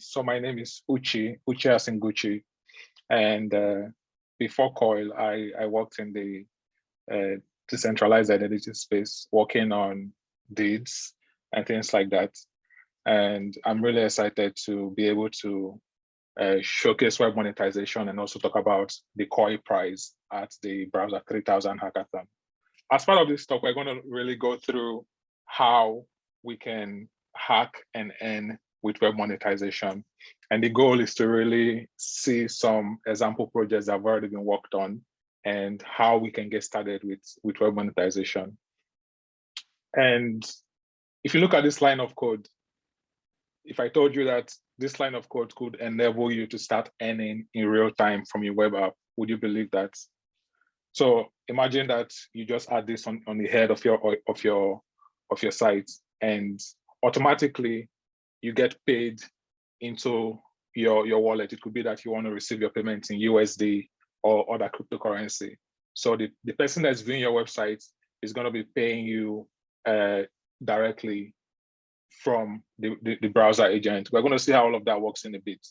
So my name is Uchi, Uchi Asinguchi. And uh, before COIL, I, I worked in the uh, decentralized identity space, working on DIDs and things like that. And I'm really excited to be able to uh, showcase web monetization and also talk about the COIL prize at the Browser 3000 hackathon. As part of this talk, we're going to really go through how we can hack and earn with web monetization. And the goal is to really see some example projects that have already been worked on and how we can get started with, with web monetization. And if you look at this line of code, if I told you that this line of code could enable you to start earning in real time from your web app, would you believe that? So imagine that you just add this on, on the head of your of your of your site and automatically you get paid into your, your wallet. It could be that you want to receive your payments in USD or other cryptocurrency. So the, the person that's viewing your website is going to be paying you uh, directly from the, the, the, browser agent. We're going to see how all of that works in a bit.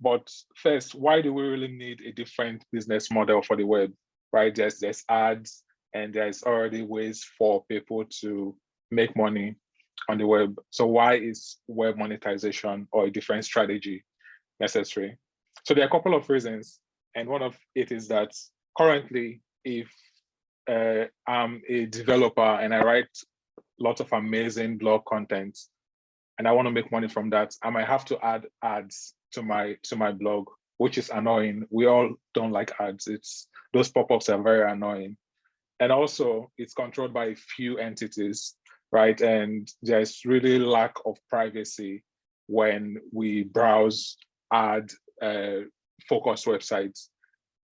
But first, why do we really need a different business model for the web, right? There's, there's ads and there's already ways for people to make money on the web. So why is web monetization or a different strategy necessary? So there are a couple of reasons. And one of it is that currently, if uh, I'm a developer and I write lots of amazing blog content and I want to make money from that, I might have to add ads to my to my blog, which is annoying. We all don't like ads. It's those pop-ups are very annoying. And also it's controlled by a few entities right? And there's really lack of privacy when we browse ad uh, focused websites.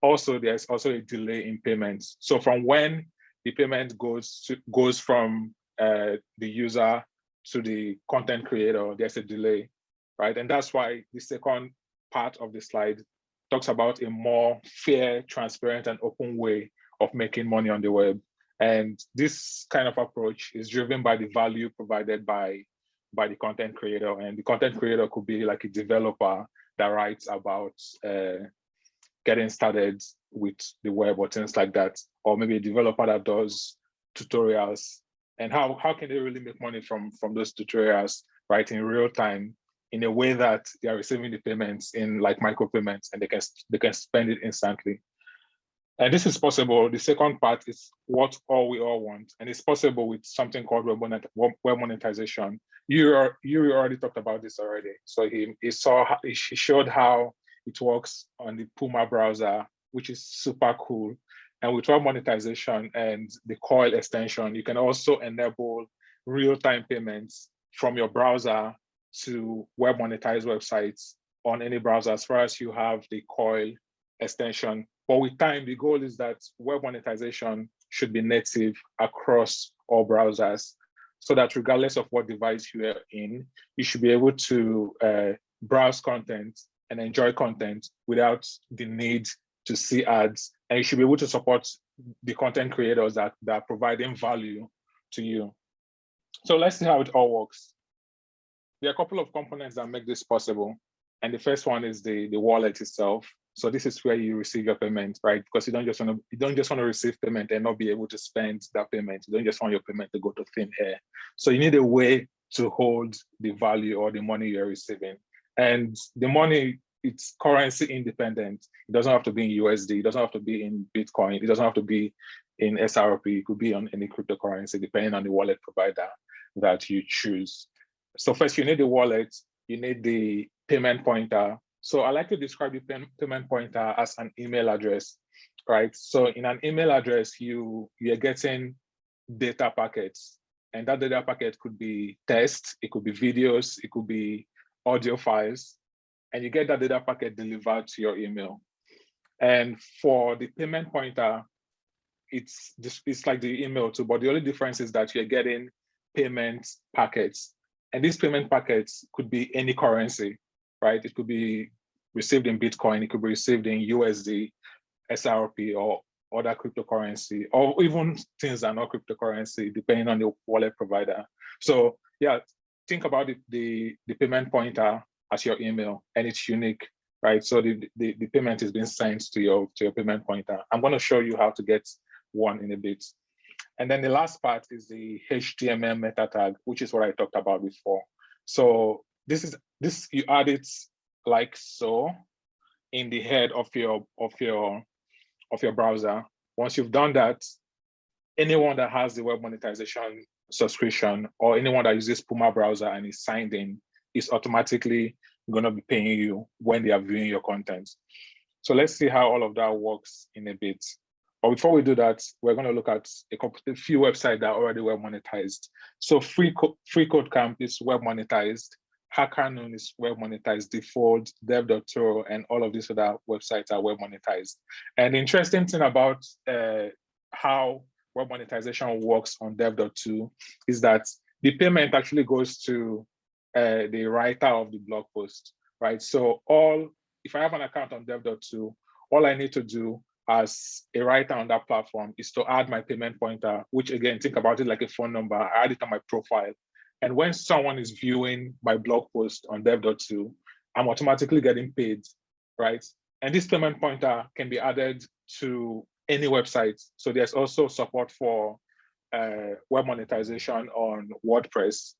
Also, there's also a delay in payments. So from when the payment goes to, goes from uh, the user to the content creator, there's a delay, right? And that's why the second part of the slide talks about a more fair, transparent, and open way of making money on the web. And this kind of approach is driven by the value provided by, by the content creator. And the content creator could be like a developer that writes about uh, getting started with the web or things like that, or maybe a developer that does tutorials. And how, how can they really make money from, from those tutorials, right, in real time, in a way that they are receiving the payments in like micropayments and they can, they can spend it instantly. And this is possible. The second part is what all we all want. And it's possible with something called web, monetization. You, you already talked about this already. So he, he saw, he showed how it works on the Puma browser, which is super cool. And with web monetization and the COIL extension, you can also enable real-time payments from your browser to web monetized websites on any browser as far as you have the COIL extension but with time, the goal is that web monetization should be native across all browsers so that regardless of what device you are in, you should be able to uh, browse content and enjoy content without the need to see ads. And you should be able to support the content creators that, that are providing value to you. So let's see how it all works. There are a couple of components that make this possible. And the first one is the, the wallet itself. So this is where you receive your payment, right? Because you don't just want to you don't just want to receive payment and not be able to spend that payment. You don't just want your payment to go to thin air. So you need a way to hold the value or the money you're receiving. And the money, it's currency independent. It doesn't have to be in USD. It doesn't have to be in Bitcoin. It doesn't have to be in XRP. It could be on any cryptocurrency, depending on the wallet provider that you choose. So first, you need the wallet. You need the payment pointer so I like to describe the payment pointer uh, as an email address, right? So in an email address, you, you're getting data packets and that data packet could be text, it could be videos, it could be audio files, and you get that data packet delivered to your email. And for the payment pointer, uh, it's just it's like the email too, but the only difference is that you're getting payment packets. And these payment packets could be any currency right? It could be received in Bitcoin, it could be received in USD, XRP, or other cryptocurrency, or even things that are not cryptocurrency, depending on the wallet provider. So yeah, think about the, the, the payment pointer as your email and it's unique, right? So the, the, the payment is being sent to your, to your payment pointer. I'm gonna show you how to get one in a bit. And then the last part is the HTML meta tag, which is what I talked about before. So this is this you add it like so in the head of your of your of your browser. Once you've done that, anyone that has the web monetization subscription or anyone that uses Puma browser and is signed in is automatically going to be paying you when they are viewing your content. So let's see how all of that works in a bit. But before we do that, we're going to look at a, couple, a few websites that are already web monetized. So Free, Free Code Camp is web monetized. HackerNoon is web monetized, Default, Dev.to, and all of these other websites are web monetized. And the interesting thing about uh, how web monetization works on Dev.to is that the payment actually goes to uh, the writer of the blog post, right? So all, if I have an account on Dev.to, all I need to do as a writer on that platform is to add my payment pointer, which again, think about it like a phone number, I add it on my profile. And when someone is viewing my blog post on dev.to, I'm automatically getting paid, right? And this payment pointer can be added to any website. So there's also support for uh, web monetization on WordPress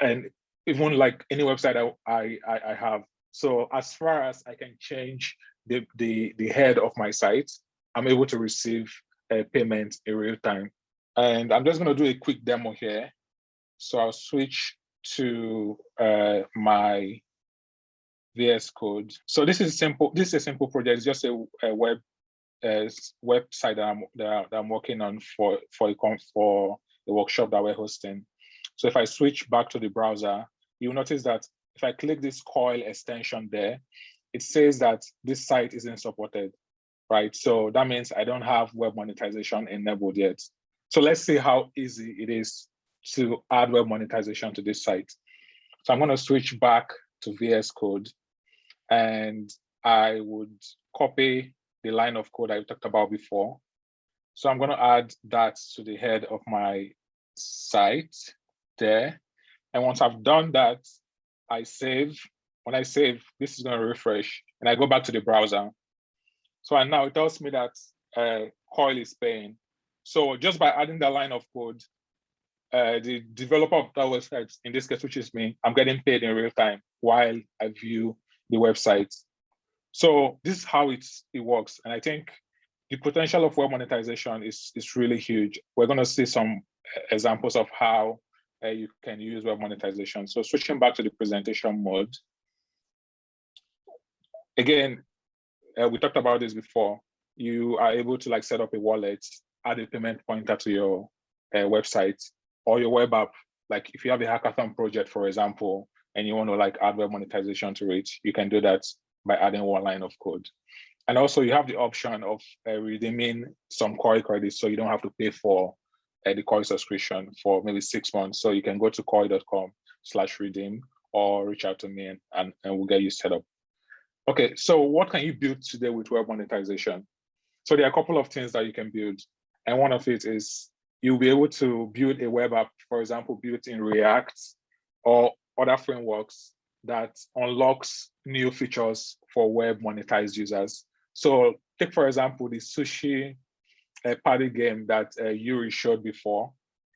and even like any website I, I, I have. So as far as I can change the, the, the head of my site, I'm able to receive a payment in real time. And I'm just gonna do a quick demo here. So I'll switch to uh, my VS Code. So this is simple. This is a simple project. It's just a, a web website that I'm that, I'm working on for for for the workshop that we're hosting. So if I switch back to the browser, you'll notice that if I click this coil extension there, it says that this site isn't supported, right? So that means I don't have web monetization enabled yet. So let's see how easy it is to add web monetization to this site. So I'm going to switch back to VS Code and I would copy the line of code I talked about before. So I'm going to add that to the head of my site there. And once I've done that, I save when I save, this is going to refresh and I go back to the browser. So and now it tells me that uh, Coil is paying. So just by adding that line of code, uh, the developer of that website, in this case, which is me, I'm getting paid in real time while I view the website. So this is how it's, it works. And I think the potential of web monetization is, is really huge. We're going to see some uh, examples of how uh, you can use web monetization. So switching back to the presentation mode, again, uh, we talked about this before. You are able to like set up a wallet, add a payment pointer to your uh, website or your web app. Like if you have a hackathon project, for example, and you want to like add web monetization to it, you can do that by adding one line of code. And also you have the option of uh, redeeming some Coil credits so you don't have to pay for uh, the Coil subscription for maybe six months. So you can go to coil.com slash redeem or reach out to me and, and, and we'll get you set up. Okay, so what can you build today with web monetization? So there are a couple of things that you can build. And one of it is you'll be able to build a web app, for example, built in React or other frameworks that unlocks new features for web monetized users. So take, for example, the sushi uh, party game that uh, Yuri showed before.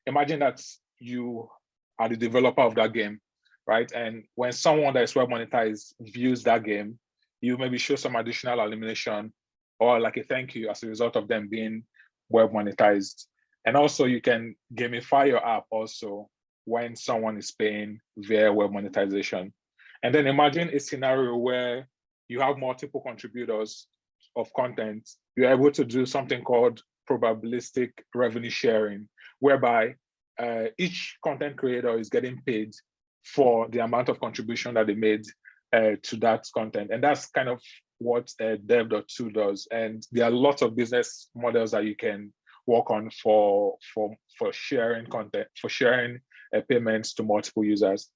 Imagine that you are the developer of that game, right? And when someone that is web monetized views that game, you maybe show some additional illumination or like a thank you as a result of them being web monetized. And also you can gamify your app also when someone is paying via web monetization. And then imagine a scenario where you have multiple contributors of content, you're able to do something called probabilistic revenue sharing, whereby uh, each content creator is getting paid for the amount of contribution that they made uh, to that content. And that's kind of what uh, dev.to does. And there are lots of business models that you can work on for, for, for sharing content, for sharing uh, payments to multiple users.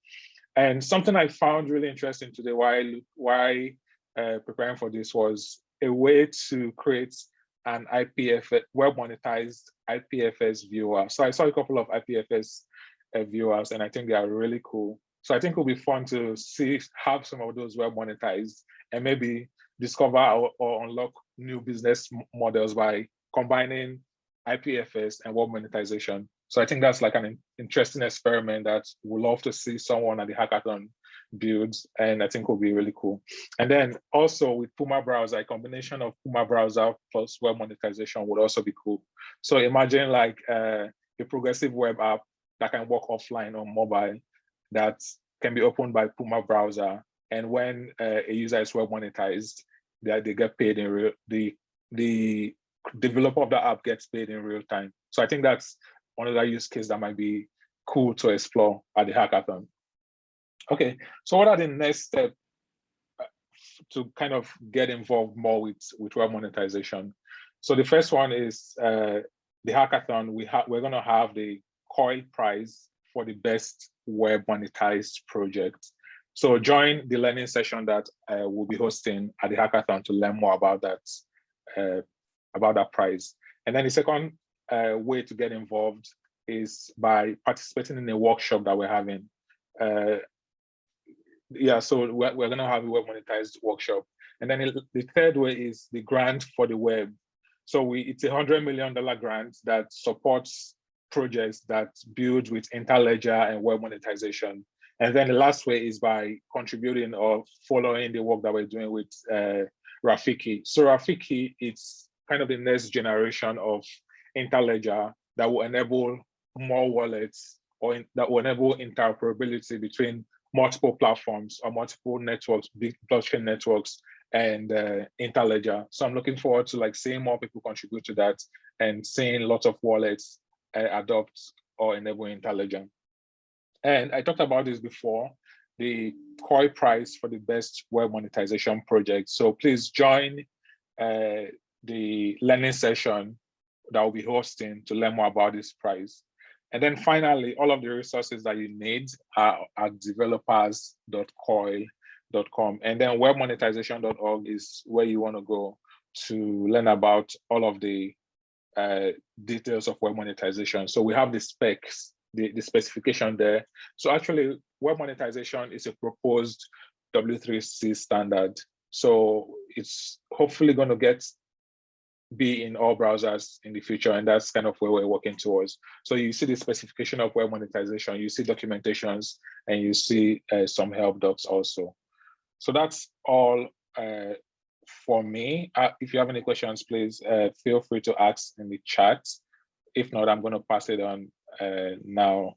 And something I found really interesting today while, while uh, preparing for this was a way to create an IPFS, web monetized IPFS viewer. So I saw a couple of IPFS uh, viewers, and I think they are really cool. So I think it'll be fun to see, have some of those well monetized and maybe discover or, or unlock new business models by combining IPFS and web monetization. So I think that's like an interesting experiment that we'd love to see someone at the hackathon build, and I think will be really cool. And then also with Puma browser, a combination of Puma browser plus web monetization would also be cool. So imagine like uh, a progressive web app that can work offline on mobile that can be opened by Puma browser. And when uh, a user is web monetized, that they get paid in real, the, the developer of the app gets paid in real time. So I think that's another use case that might be cool to explore at the hackathon. Okay, so what are the next steps uh, to kind of get involved more with, with web monetization? So the first one is uh, the hackathon. We have we're gonna have the COIL prize for the best web monetized project. So join the learning session that uh, we'll be hosting at the hackathon to learn more about that, uh, about that prize. And then the second uh, way to get involved is by participating in a workshop that we're having. Uh, yeah, so we're, we're gonna have a web monetized workshop. And then the third way is the grant for the web. So we it's a hundred million dollar grant that supports projects that build with Interledger and web monetization. And then the last way is by contributing or following the work that we're doing with uh, Rafiki. So Rafiki, it's kind of the next generation of Interledger that will enable more wallets or in, that will enable interoperability between multiple platforms or multiple networks, big blockchain networks and uh, Interledger. So I'm looking forward to like seeing more people contribute to that and seeing lots of wallets uh, adopt or enable Interledger. And I talked about this before, the COIL prize for the best web monetization project. So please join uh, the learning session that we'll be hosting to learn more about this prize. And then finally, all of the resources that you need are at developers.coil.com. And then webmonetization.org is where you want to go to learn about all of the uh, details of web monetization. So we have the specs the, the specification there. So actually web monetization is a proposed W3C standard. So it's hopefully going to get be in all browsers in the future, and that's kind of where we're working towards. So you see the specification of web monetization, you see documentations, and you see uh, some help docs also. So that's all uh, for me. Uh, if you have any questions, please uh, feel free to ask in the chat. If not, I'm going to pass it on uh, now